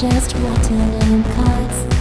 just rotten and cuts